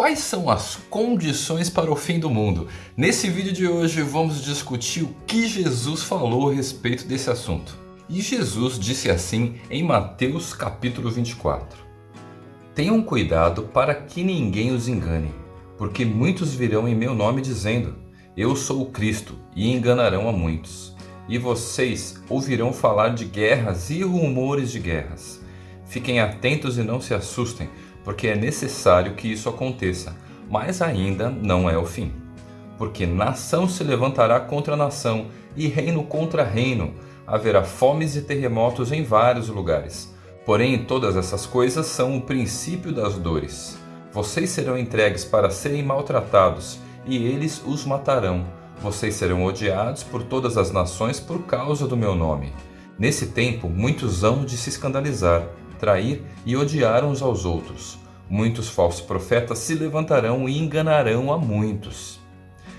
quais são as condições para o fim do mundo? Nesse vídeo de hoje vamos discutir o que Jesus falou a respeito desse assunto. E Jesus disse assim em Mateus capítulo 24. Tenham cuidado para que ninguém os engane, porque muitos virão em meu nome dizendo, eu sou o Cristo, e enganarão a muitos. E vocês ouvirão falar de guerras e rumores de guerras. Fiquem atentos e não se assustem, porque é necessário que isso aconteça, mas ainda não é o fim. Porque nação se levantará contra nação e reino contra reino. Haverá fomes e terremotos em vários lugares. Porém, todas essas coisas são o princípio das dores. Vocês serão entregues para serem maltratados, e eles os matarão. Vocês serão odiados por todas as nações por causa do meu nome. Nesse tempo, muitos hão de se escandalizar, trair e odiar uns aos outros. Muitos falsos profetas se levantarão e enganarão a muitos.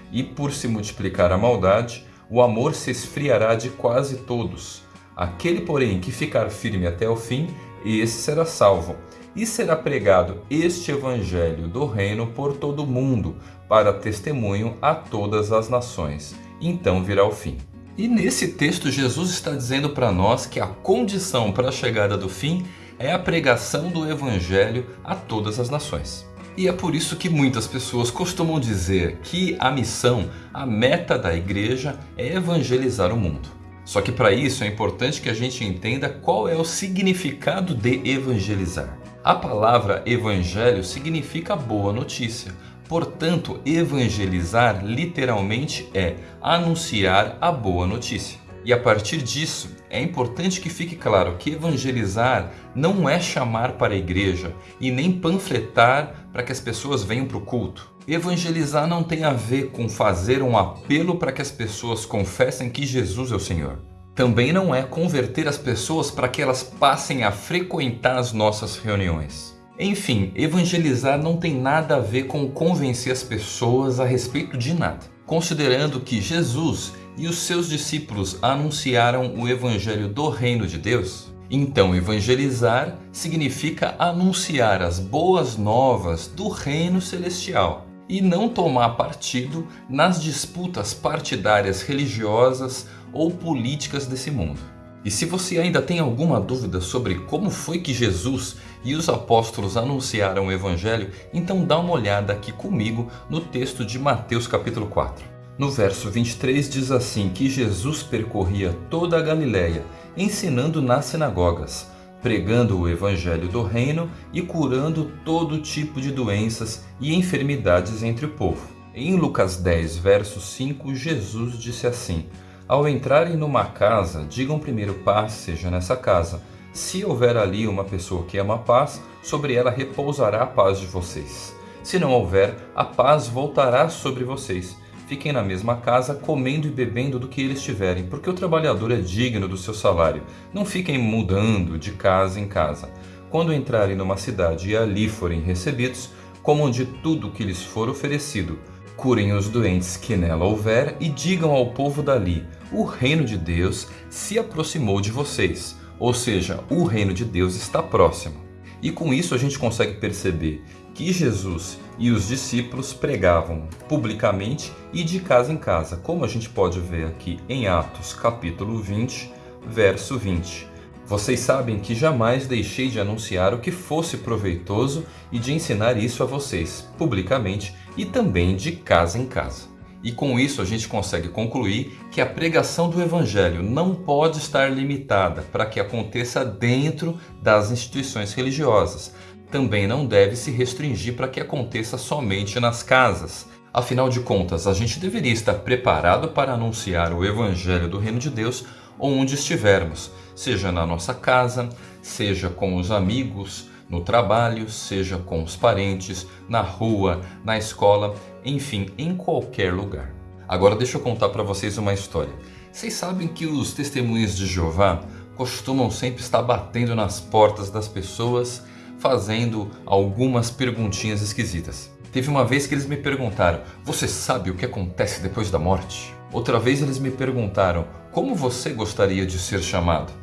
E por se multiplicar a maldade, o amor se esfriará de quase todos. Aquele, porém, que ficar firme até o fim, esse será salvo. E será pregado este evangelho do reino por todo o mundo, para testemunho a todas as nações. Então virá o fim. E nesse texto Jesus está dizendo para nós que a condição para a chegada do fim é a pregação do Evangelho a todas as nações. E é por isso que muitas pessoas costumam dizer que a missão, a meta da igreja é evangelizar o mundo. Só que para isso é importante que a gente entenda qual é o significado de evangelizar. A palavra evangelho significa boa notícia. Portanto, evangelizar literalmente é anunciar a boa notícia. E a partir disso, é importante que fique claro que evangelizar não é chamar para a igreja e nem panfletar para que as pessoas venham para o culto. Evangelizar não tem a ver com fazer um apelo para que as pessoas confessem que Jesus é o Senhor. Também não é converter as pessoas para que elas passem a frequentar as nossas reuniões. Enfim, evangelizar não tem nada a ver com convencer as pessoas a respeito de nada. Considerando que Jesus e os seus discípulos anunciaram o evangelho do reino de Deus? Então, evangelizar significa anunciar as boas novas do reino celestial e não tomar partido nas disputas partidárias religiosas ou políticas desse mundo. E se você ainda tem alguma dúvida sobre como foi que Jesus e os apóstolos anunciaram o Evangelho, então dá uma olhada aqui comigo no texto de Mateus capítulo 4. No verso 23 diz assim que Jesus percorria toda a Galiléia, ensinando nas sinagogas, pregando o evangelho do reino e curando todo tipo de doenças e enfermidades entre o povo. Em Lucas 10, verso 5, Jesus disse assim: Ao entrarem numa casa, digam primeiro paz seja nessa casa. Se houver ali uma pessoa que ama a paz, sobre ela repousará a paz de vocês. Se não houver, a paz voltará sobre vocês fiquem na mesma casa, comendo e bebendo do que eles tiverem, porque o trabalhador é digno do seu salário. Não fiquem mudando de casa em casa. Quando entrarem numa cidade e ali forem recebidos, comam de tudo que lhes for oferecido. Curem os doentes que nela houver e digam ao povo dali: o reino de Deus se aproximou de vocês. Ou seja, o reino de Deus está próximo. E com isso a gente consegue perceber que Jesus e os discípulos pregavam publicamente e de casa em casa, como a gente pode ver aqui em Atos capítulo 20, verso 20. Vocês sabem que jamais deixei de anunciar o que fosse proveitoso e de ensinar isso a vocês, publicamente e também de casa em casa. E com isso a gente consegue concluir que a pregação do Evangelho não pode estar limitada para que aconteça dentro das instituições religiosas, também não deve se restringir para que aconteça somente nas casas. Afinal de contas, a gente deveria estar preparado para anunciar o Evangelho do Reino de Deus onde estivermos, seja na nossa casa, seja com os amigos, no trabalho, seja com os parentes, na rua, na escola, enfim, em qualquer lugar. Agora deixa eu contar para vocês uma história. Vocês sabem que os testemunhos de Jeová costumam sempre estar batendo nas portas das pessoas fazendo algumas perguntinhas esquisitas. Teve uma vez que eles me perguntaram: Você sabe o que acontece depois da morte? Outra vez eles me perguntaram: Como você gostaria de ser chamado?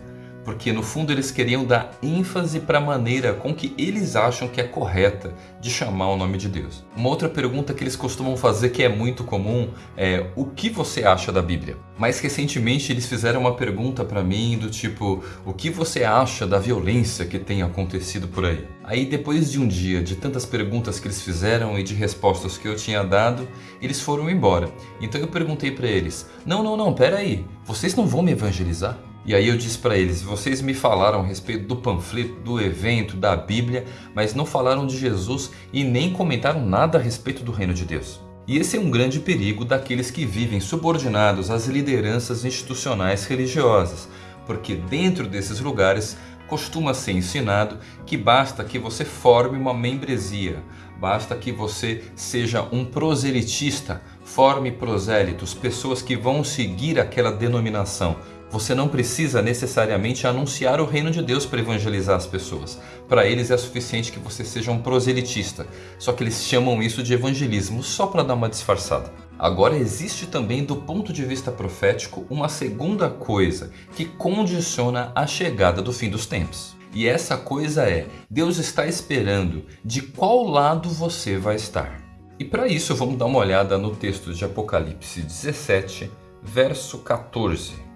Porque no fundo eles queriam dar ênfase para a maneira com que eles acham que é correta de chamar o nome de Deus. Uma outra pergunta que eles costumam fazer que é muito comum é o que você acha da Bíblia? Mais recentemente eles fizeram uma pergunta para mim do tipo o que você acha da violência que tem acontecido por aí? Aí depois de um dia de tantas perguntas que eles fizeram e de respostas que eu tinha dado, eles foram embora. Então eu perguntei para eles, não, não, não, pera aí, vocês não vão me evangelizar? E aí eu disse para eles, vocês me falaram a respeito do panfleto, do evento, da Bíblia, mas não falaram de Jesus e nem comentaram nada a respeito do reino de Deus. E esse é um grande perigo daqueles que vivem subordinados às lideranças institucionais religiosas, porque dentro desses lugares costuma ser ensinado que basta que você forme uma membresia, basta que você seja um proselitista, forme prosélitos, pessoas que vão seguir aquela denominação, você não precisa necessariamente anunciar o reino de Deus para evangelizar as pessoas. Para eles é suficiente que você seja um proselitista. Só que eles chamam isso de evangelismo só para dar uma disfarçada. Agora existe também do ponto de vista profético uma segunda coisa que condiciona a chegada do fim dos tempos. E essa coisa é, Deus está esperando de qual lado você vai estar. E para isso vamos dar uma olhada no texto de Apocalipse 17, verso 14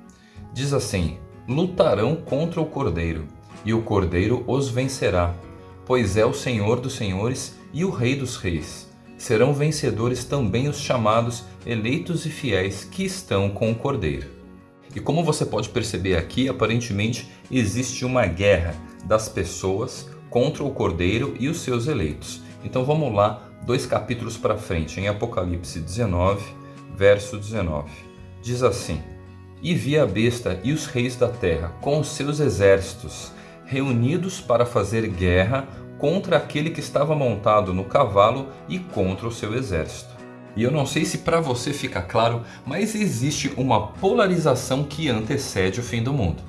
diz assim: Lutarão contra o Cordeiro, e o Cordeiro os vencerá, pois é o Senhor dos senhores e o Rei dos reis. Serão vencedores também os chamados eleitos e fiéis que estão com o Cordeiro. E como você pode perceber aqui, aparentemente existe uma guerra das pessoas contra o Cordeiro e os seus eleitos. Então vamos lá, dois capítulos para frente, em Apocalipse 19, verso 19. Diz assim: e vi a besta e os reis da terra com os seus exércitos, reunidos para fazer guerra contra aquele que estava montado no cavalo e contra o seu exército. E eu não sei se para você fica claro, mas existe uma polarização que antecede o fim do mundo.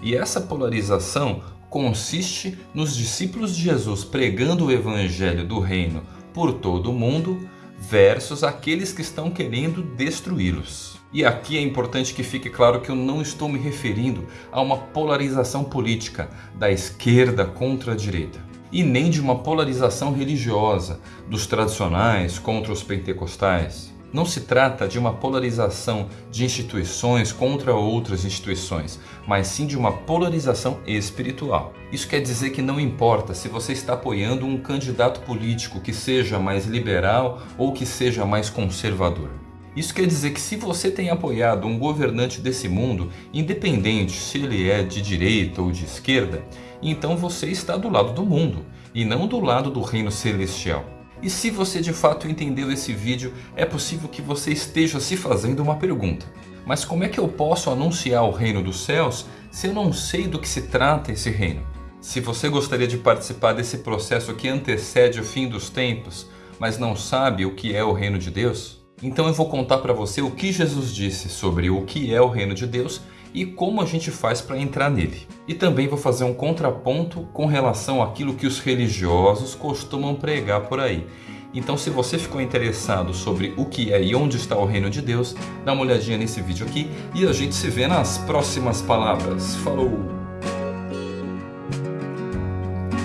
E essa polarização consiste nos discípulos de Jesus pregando o evangelho do reino por todo o mundo versus aqueles que estão querendo destruí-los. E aqui é importante que fique claro que eu não estou me referindo a uma polarização política da esquerda contra a direita e nem de uma polarização religiosa dos tradicionais contra os pentecostais. Não se trata de uma polarização de instituições contra outras instituições, mas sim de uma polarização espiritual. Isso quer dizer que não importa se você está apoiando um candidato político que seja mais liberal ou que seja mais conservador. Isso quer dizer que se você tem apoiado um governante desse mundo, independente se ele é de direita ou de esquerda, então você está do lado do mundo e não do lado do reino celestial. E se você de fato entendeu esse vídeo, é possível que você esteja se fazendo uma pergunta. Mas como é que eu posso anunciar o reino dos céus se eu não sei do que se trata esse reino? Se você gostaria de participar desse processo que antecede o fim dos tempos, mas não sabe o que é o reino de Deus, então eu vou contar para você o que Jesus disse sobre o que é o reino de Deus e como a gente faz para entrar nele. E também vou fazer um contraponto com relação àquilo que os religiosos costumam pregar por aí. Então se você ficou interessado sobre o que é e onde está o reino de Deus, dá uma olhadinha nesse vídeo aqui e a gente se vê nas próximas palavras. Falou!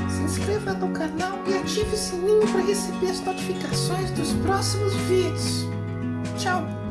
Se inscreva no canal e ative o sininho para receber as notificações dos próximos vídeos. Tchau!